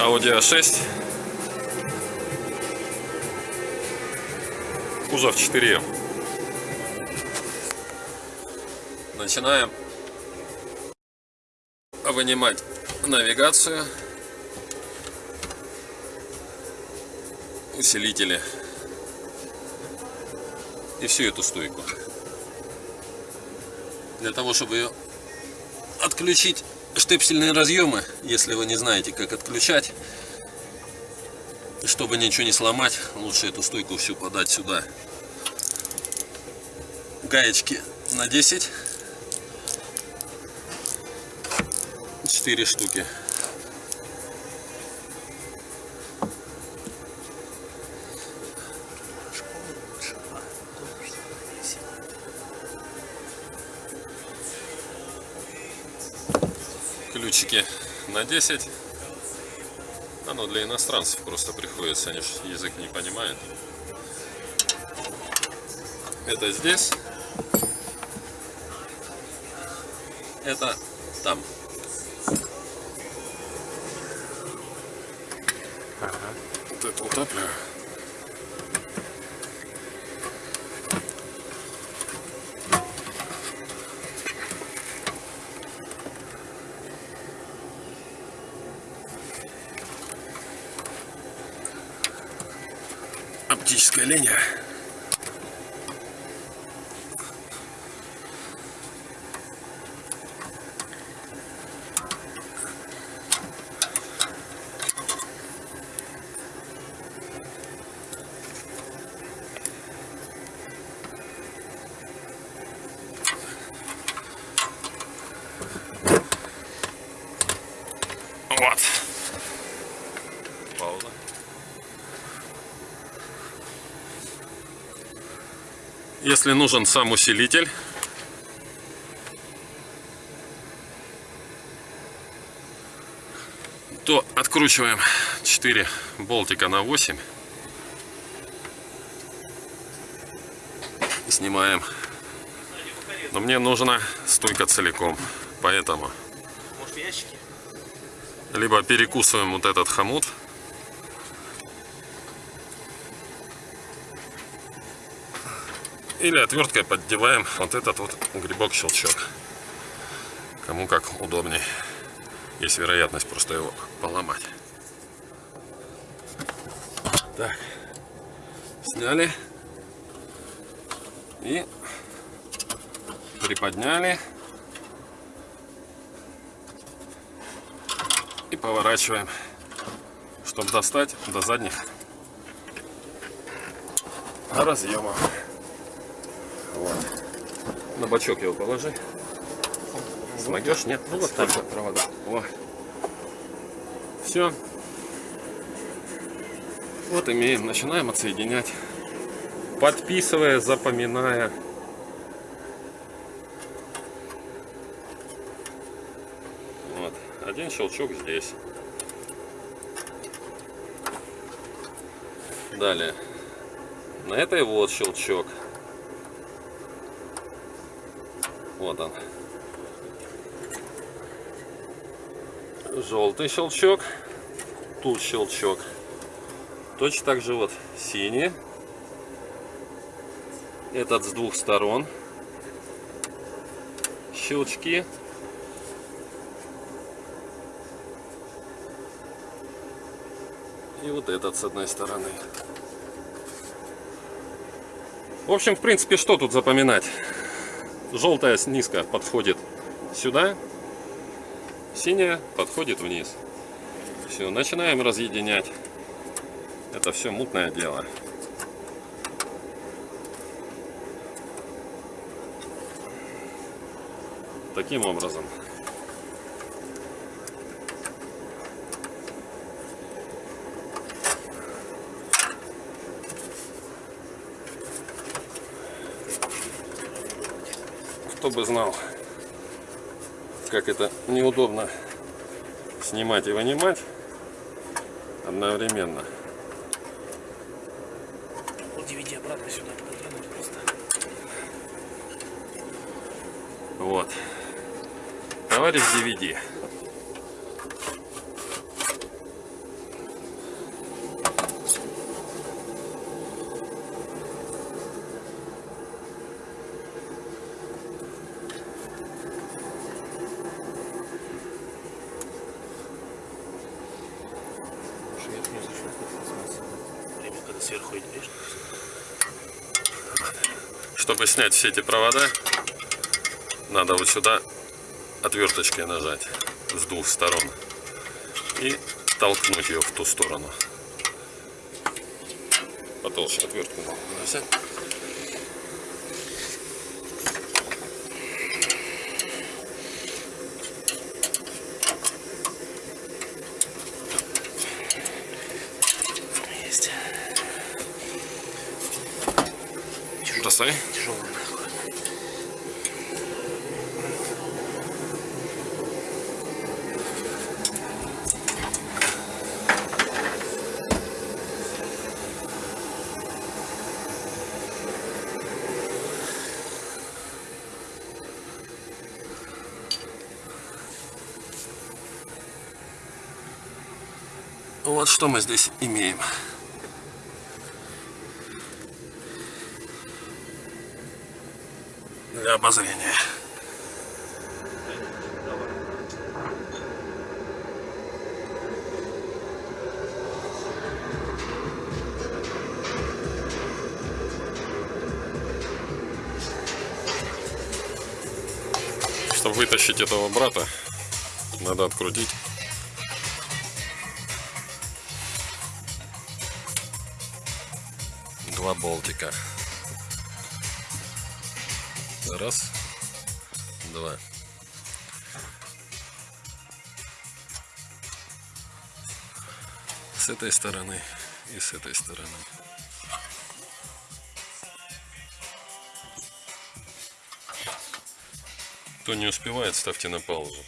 Audi A6. Кузов 4. Начинаем вынимать навигацию, усилители и всю эту стойку. Для того, чтобы ее отключить штепсельные разъемы, если вы не знаете, как отключать, чтобы ничего не сломать, лучше эту стойку всю подать сюда. Гаечки на 10. 4 штуки. Ключики на 10 оно для иностранцев просто приходится они же язык не понимают. Это здесь. Это там. Ага. вот это утапливаю оптическая линия. Если нужен сам усилитель, то откручиваем 4 болтика на 8 и снимаем. Но мне нужна стойка целиком, поэтому. Либо перекусываем вот этот хомут Или отверткой поддеваем вот этот вот грибок-щелчок. Кому как удобней. Есть вероятность просто его поломать. Так. Сняли. И приподняли. И поворачиваем, чтобы достать до задних разъемов. На бачок его положи. Смогешь? Нет? Ну вот так вот провода. О. Все. Вот имеем. Начинаем отсоединять. Подписывая, запоминая. Вот. Один щелчок здесь. Далее. На этой вот щелчок. Вот он. Желтый щелчок. Тут щелчок. Точно так же вот синий. Этот с двух сторон. Щелчки. И вот этот с одной стороны. В общем, в принципе, что тут запоминать? Желтая низко подходит сюда, синяя подходит вниз. Все, начинаем разъединять. Это все мутное дело. Таким образом. Кто бы знал, как это неудобно снимать и вынимать одновременно. DVD обратно сюда просто. Вот. Товарищ DVD. Сверху идешь. Чтобы снять все эти провода, надо вот сюда отверточкой нажать с двух сторон и толкнуть ее в ту сторону. Потолще отвертку взять. Бросай. Тяжелый. Вот что мы здесь имеем. Для обозрения. Чтобы вытащить этого брата, надо открутить два болтика. Раз, два. С этой стороны и с этой стороны. Кто не успевает, ставьте на паузу.